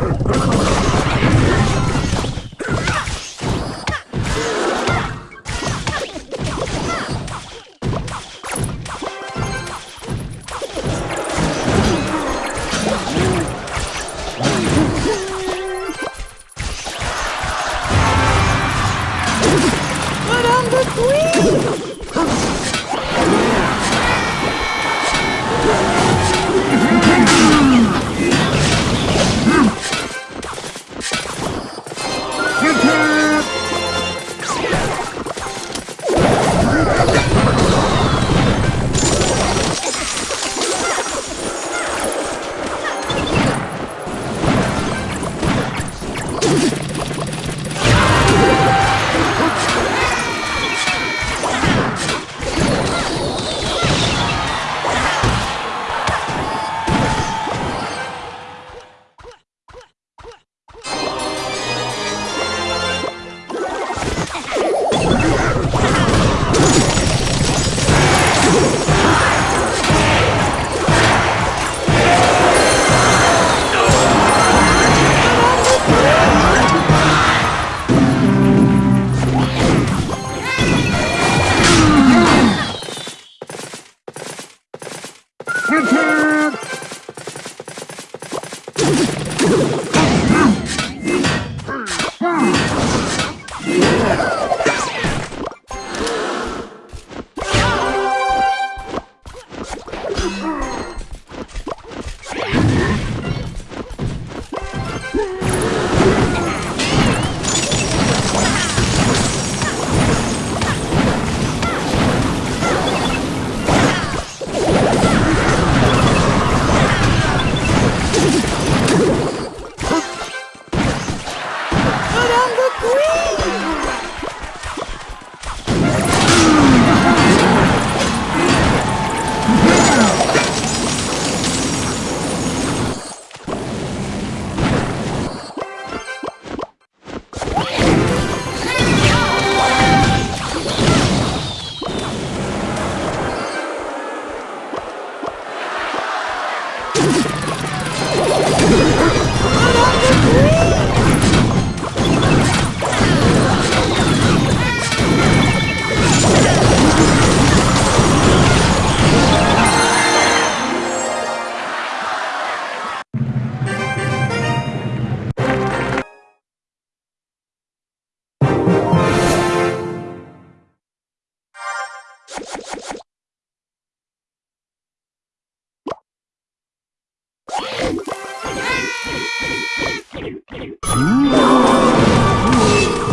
¡Vamos!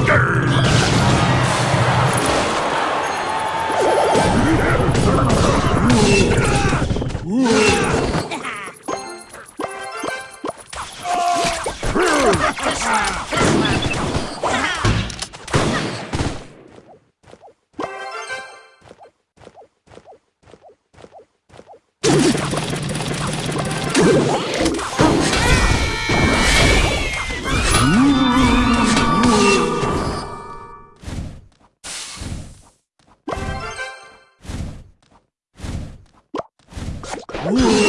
Grrr. Ooh.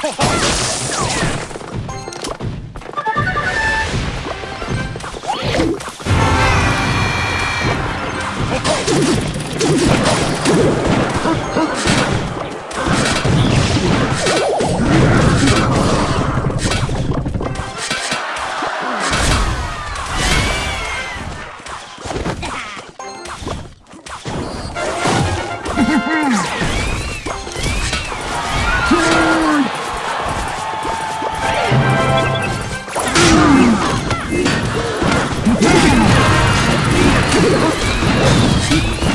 Ho ho! Cinco.